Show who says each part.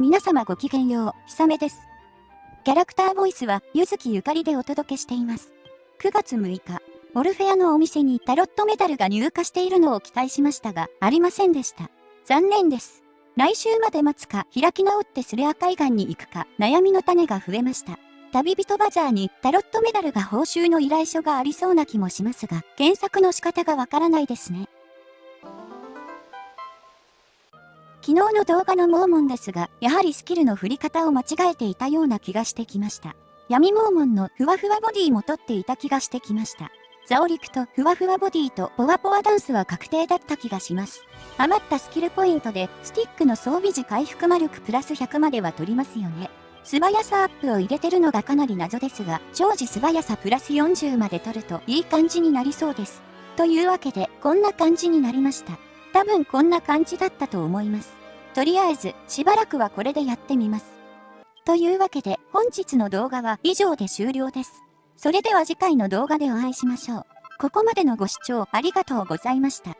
Speaker 1: 皆様ごきげんよう、ひさめです。キャラクターボイスは、ゆずきゆかりでお届けしています。9月6日、オルフェアのお店にタロットメダルが入荷しているのを期待しましたが、ありませんでした。残念です。来週まで待つか、開き直ってスレア海岸に行くか、悩みの種が増えました。旅人バザーにタロットメダルが報酬の依頼書がありそうな気もしますが、検索の仕方がわからないですね。昨日の動画のモーモンですが、やはりスキルの振り方を間違えていたような気がしてきました。闇モーモンのふわふわボディも取っていた気がしてきました。ザオリクとふわふわボディとポワポワダンスは確定だった気がします。余ったスキルポイントで、スティックの装備時回復魔力プラス100までは取りますよね。素早さアップを入れてるのがかなり謎ですが、常時素早さプラス40まで取るといい感じになりそうです。というわけで、こんな感じになりました。多分こんな感じだったと思います。とりあえず、しばらくはこれでやってみます。というわけで、本日の動画は以上で終了です。それでは次回の動画でお会いしましょう。ここまでのご視聴ありがとうございました。